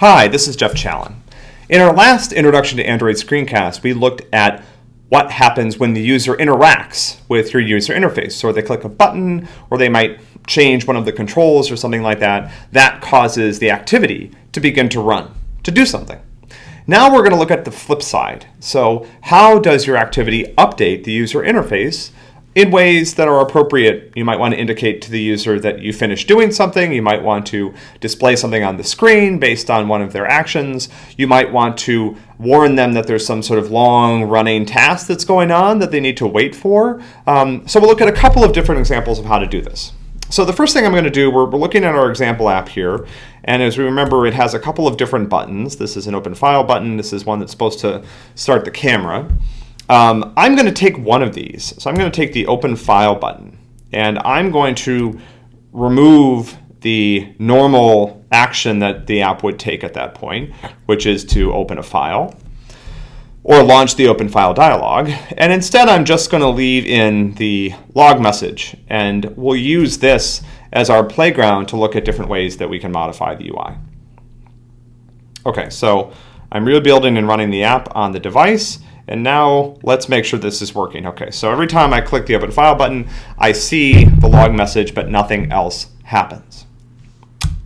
Hi, this is Jeff Challen. In our last Introduction to Android screencast, we looked at what happens when the user interacts with your user interface. So they click a button, or they might change one of the controls or something like that. That causes the activity to begin to run, to do something. Now we're going to look at the flip side. So how does your activity update the user interface in ways that are appropriate. You might want to indicate to the user that you finished doing something. You might want to display something on the screen based on one of their actions. You might want to warn them that there's some sort of long running task that's going on that they need to wait for. Um, so we'll look at a couple of different examples of how to do this. So the first thing I'm going to do, we're, we're looking at our example app here, and as we remember, it has a couple of different buttons. This is an open file button. This is one that's supposed to start the camera. Um, I'm going to take one of these. So I'm going to take the open file button and I'm going to remove the normal action that the app would take at that point, which is to open a file or launch the open file dialog. And instead, I'm just going to leave in the log message. And we'll use this as our playground to look at different ways that we can modify the UI. Okay, so I'm rebuilding and running the app on the device. And now let's make sure this is working. Okay, so every time I click the open file button, I see the log message, but nothing else happens.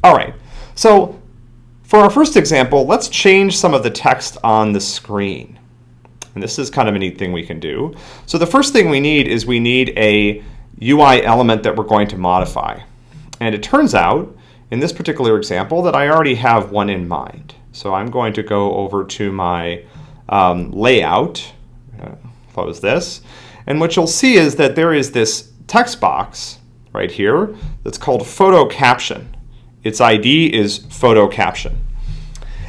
All right, so for our first example, let's change some of the text on the screen. And this is kind of a neat thing we can do. So the first thing we need is we need a UI element that we're going to modify. And it turns out, in this particular example, that I already have one in mind. So I'm going to go over to my um, layout, uh, close this, and what you'll see is that there is this text box right here that's called photo caption. Its ID is photo caption.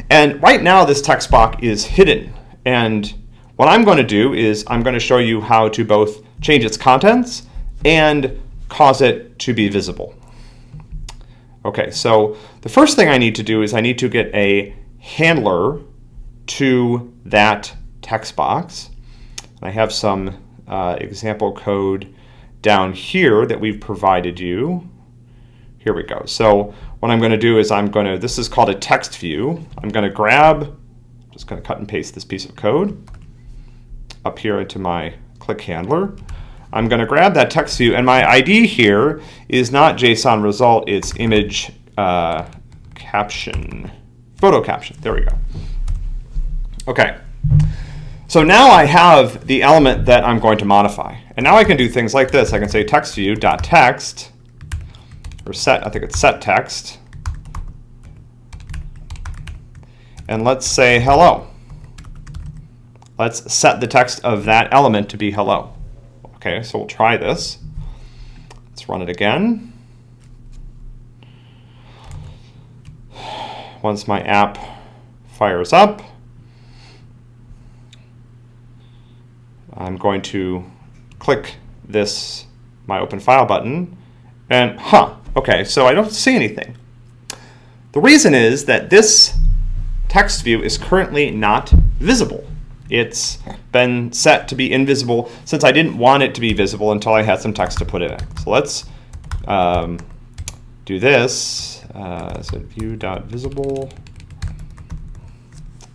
And right now this text box is hidden. And what I'm going to do is I'm going to show you how to both change its contents and cause it to be visible. Okay, so the first thing I need to do is I need to get a handler to that text box. I have some uh, example code down here that we've provided you. Here we go. So what I'm going to do is I'm going to, this is called a text view. I'm going to grab, just going to cut and paste this piece of code up here into my click handler. I'm going to grab that text view, and my ID here is not JSON result, it's image uh, caption, photo caption. There we go. Okay. So now I have the element that I'm going to modify. And now I can do things like this. I can say text view dot text or set, I think it's set text. And let's say hello. Let's set the text of that element to be hello. Okay, so we'll try this. Let's run it again. Once my app fires up, I'm going to click this, my open file button, and huh, okay, so I don't see anything. The reason is that this text view is currently not visible. It's been set to be invisible since I didn't want it to be visible until I had some text to put in. So let's um, do this. Uh, so view.visible.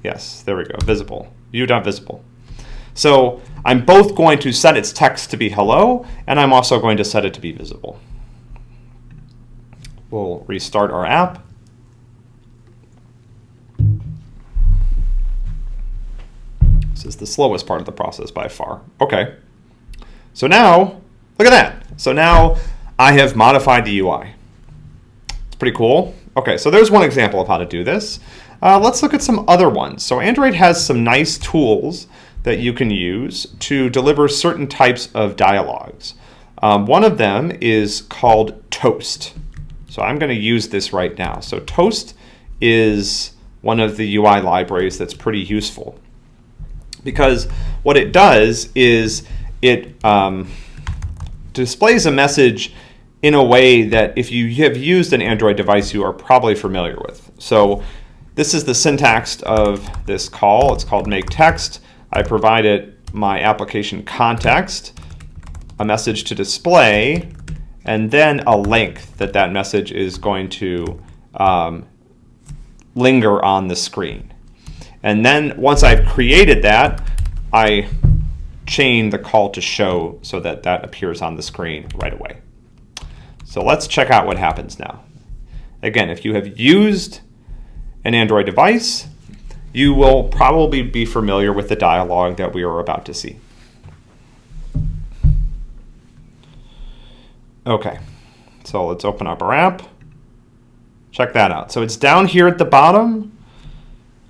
Yes, there we go, visible. View.visible. So I'm both going to set its text to be hello, and I'm also going to set it to be visible. We'll restart our app. This is the slowest part of the process by far. Okay. So now, look at that. So now I have modified the UI. It's pretty cool. Okay, so there's one example of how to do this. Uh, let's look at some other ones. So Android has some nice tools that you can use to deliver certain types of dialogues. Um, one of them is called Toast. So I'm going to use this right now. So Toast is one of the UI libraries that's pretty useful because what it does is it um, displays a message in a way that if you have used an Android device, you are probably familiar with. So this is the syntax of this call. It's called make text. I provided my application context, a message to display, and then a length that that message is going to um, linger on the screen. And then once I've created that, I chain the call to show so that that appears on the screen right away. So let's check out what happens now. Again, if you have used an Android device, you will probably be familiar with the dialog that we are about to see. Okay, so let's open up our app. Check that out. So it's down here at the bottom.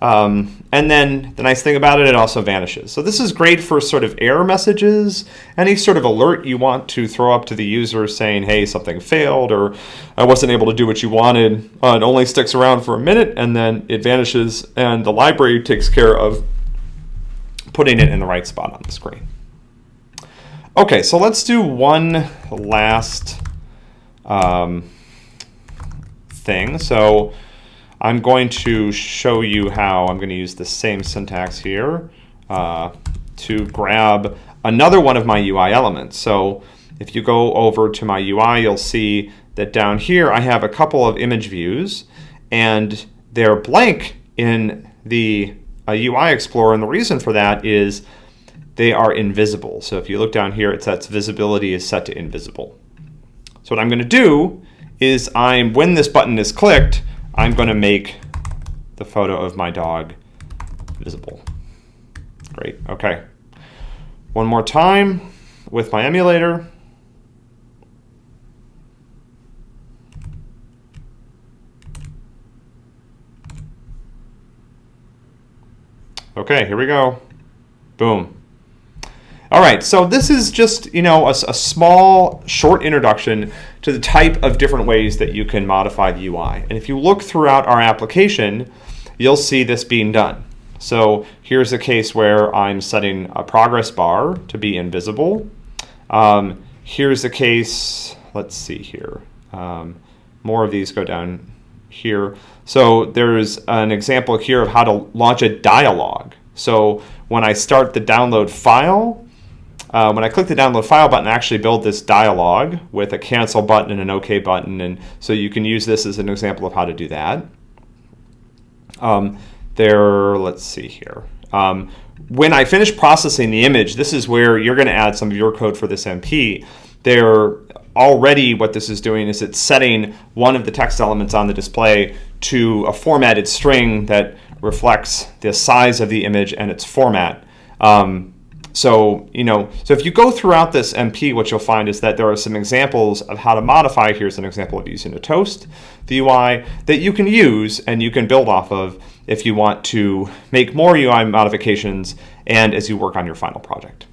Um, and then the nice thing about it, it also vanishes. So this is great for sort of error messages, any sort of alert you want to throw up to the user saying, hey, something failed, or I wasn't able to do what you wanted. Uh, it only sticks around for a minute and then it vanishes and the library takes care of putting it in the right spot on the screen. Okay, so let's do one last um, thing. So I'm going to show you how I'm going to use the same syntax here uh, to grab another one of my UI elements. So if you go over to my UI, you'll see that down here I have a couple of image views and they're blank in the uh, UI Explorer. And the reason for that is they are invisible. So if you look down here, it says visibility is set to invisible. So what I'm going to do is I'm when this button is clicked, I'm going to make the photo of my dog visible. Great. Okay. One more time with my emulator. Okay, here we go. Boom. All right, so this is just, you know, a, a, small, short introduction to the type of different ways that you can modify the UI. And if you look throughout our application, you'll see this being done. So here's a case where I'm setting a progress bar to be invisible. Um, here's a case, let's see here. Um, more of these go down here. So there's an example here of how to launch a dialog. So when I start the download file, uh, when I click the download file button, I actually build this dialog with a cancel button and an OK button. And so you can use this as an example of how to do that. Um, there, let's see here. Um, when I finish processing the image, this is where you're going to add some of your code for this MP. There already what this is doing is it's setting one of the text elements on the display to a formatted string that reflects the size of the image and its format. Um, so, you know, so if you go throughout this MP, what you'll find is that there are some examples of how to modify. Here's an example of using a toast, the UI, that you can use and you can build off of if you want to make more UI modifications and as you work on your final project.